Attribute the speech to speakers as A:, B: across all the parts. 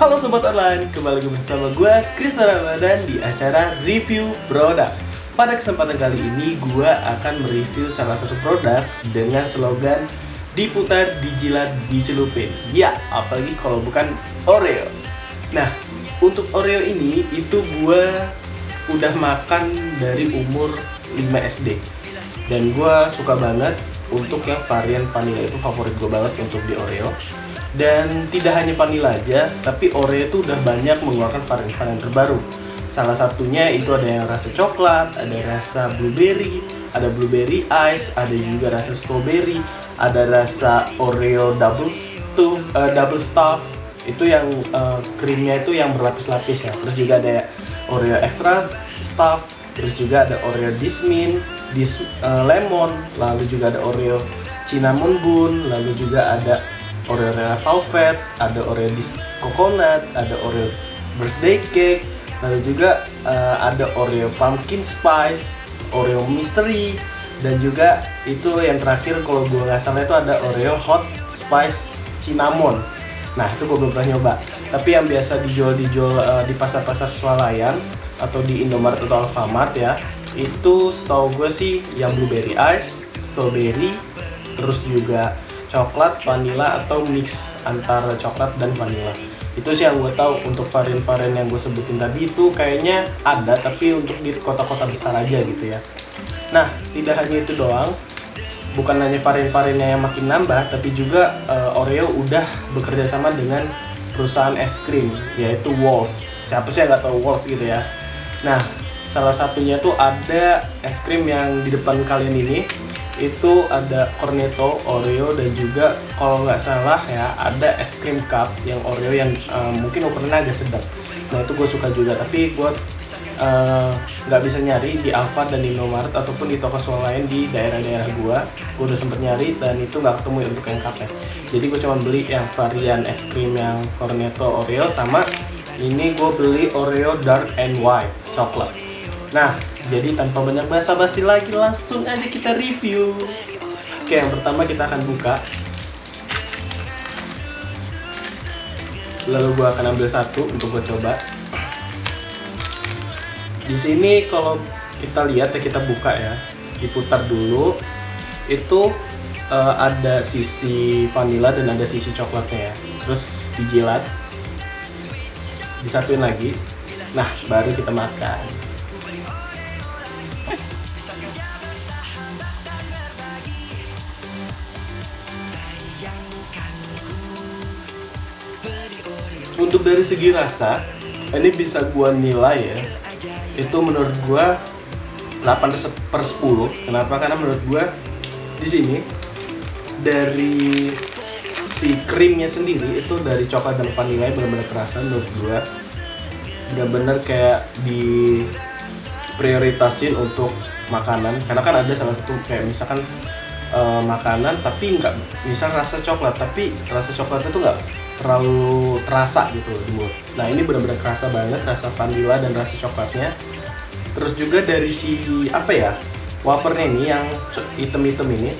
A: Sobat Online, kembali lagi bersama gue Krisna Ramadan di acara review produk Pada kesempatan kali ini gue akan mereview salah satu produk dengan slogan Diputar, dijilat, dicelupin. Ya, apalagi kalau bukan Oreo. Nah, untuk Oreo ini itu gue udah makan dari umur 5 SD Dan gue suka banget untuk yang varian vanilla itu favorit gue banget untuk di Oreo dan tidak hanya vanilla aja, tapi Oreo itu udah banyak mengeluarkan varian-varian terbaru. Salah satunya itu ada yang rasa coklat, ada rasa blueberry, ada blueberry ice, ada juga rasa strawberry, ada rasa Oreo double stuff, uh, double stuff. Itu yang uh, krimnya itu yang berlapis-lapis ya. Terus juga ada Oreo extra stuff, terus juga ada Oreo dismin, dis uh, lemon, lalu juga ada Oreo cinnamon bun, lalu juga ada Oreo Velvet, ada Oreo Dis Coconut, ada Oreo Birthday Cake, lalu juga uh, ada Oreo Pumpkin Spice, Oreo Mystery, dan juga itu yang terakhir kalau gue nggak salah itu ada Oreo Hot Spice Cinnamon. Nah itu gue belum pernah nyoba. Tapi yang biasa dijual-dijual uh, di pasar-pasar swalayan atau di Indomaret atau Alfamart ya, itu setahu gue sih yang blueberry ice, strawberry, terus juga coklat, vanilla atau mix antara coklat dan vanilla. Itu sih yang gue tahu untuk varian-varian yang gue sebutin tadi itu kayaknya ada tapi untuk di kota-kota besar aja gitu ya. Nah, tidak hanya itu doang, bukan hanya varian-variannya yang makin nambah, tapi juga uh, Oreo udah bekerja sama dengan perusahaan es krim yaitu Walls. Siapa sih yang nggak tahu Walls gitu ya? Nah, salah satunya tuh ada es krim yang di depan kalian ini itu ada cornetto Oreo dan juga kalau nggak salah ya ada es krim cup yang Oreo yang uh, mungkin ukurannya agak sedang nah itu gue suka juga. Tapi gue uh, nggak bisa nyari di Alfa dan di Indomaret ataupun di toko swalayan di daerah-daerah gue gue udah sempet nyari dan itu nggak ketemu untuk yang cupnya. Jadi gue cuma beli yang varian es krim yang cornetto Oreo sama ini gue beli Oreo dark and white coklat. Nah jadi tanpa banyak basa-basi lagi langsung aja kita review. Oke, yang pertama kita akan buka. Lalu gua akan ambil satu untuk gue coba. Di sini kalau kita lihat ya kita buka ya, diputar dulu. Itu uh, ada sisi vanilla dan ada sisi coklatnya ya. Terus dijilat, disatuin lagi. Nah, baru kita makan. Untuk dari segi rasa ini bisa gua nilai ya. Itu menurut gua 8 per 10 kenapa? Karena menurut gua di sini dari si krimnya sendiri itu dari coklat dan vanilla benar-benar kerasa menurut gua. Benar-benar kayak di prioritasin untuk makanan. Karena kan ada salah satu kayak misalkan uh, makanan tapi nggak misal rasa coklat tapi rasa coklatnya tuh nggak terlalu terasa gitu di mulut. Nah ini benar-benar kerasa banget rasa vanilla dan rasa coklatnya. Terus juga dari si apa ya wafernya ini yang hitam-hitam ini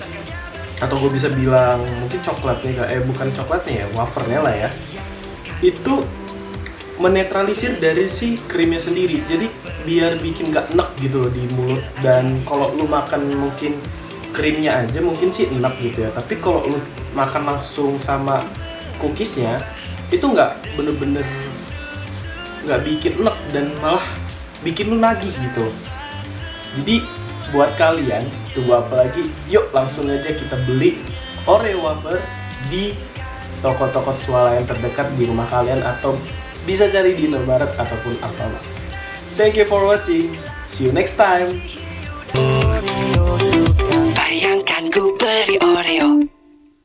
A: atau gue bisa bilang mungkin coklatnya eh bukan coklatnya ya wafernya lah ya itu menetralisir dari si krimnya sendiri jadi biar bikin gak enak gitu loh di mulut dan kalau lu makan mungkin krimnya aja mungkin sih enak gitu ya tapi kalau lu makan langsung sama cookiesnya itu nggak bener-bener nggak bikin enek dan malah bikin lu nagih gitu. Jadi buat kalian tunggu apa lagi yuk langsung aja kita beli Oreo wafer di toko-toko swalayan terdekat di rumah kalian atau bisa cari di Indomaret ataupun Alfamart. Thank you for watching. See you next time.
B: Bayangkan ku beli Oreo